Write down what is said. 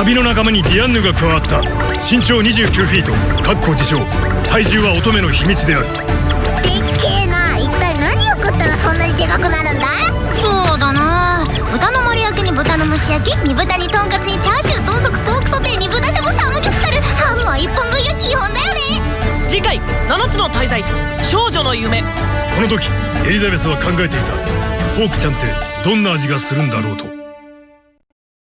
旅の仲間にディアンヌが加わった。身長29フィート。かっこ自称。体重は乙女の秘密である。でっけえな一体何を食ったらそんなにでかくなるんだそうだな。豚の丸焼きに豚の蒸し焼き煮豚にとんかつにチャーシュー豚足ポークソテーに豚しゃぶサムギョプサルハムは一本分いが基本だよね。次回7つの大罪。少女の夢。この時エリザベスは考えていた。ホークちゃんってどんな味がするんだろうと。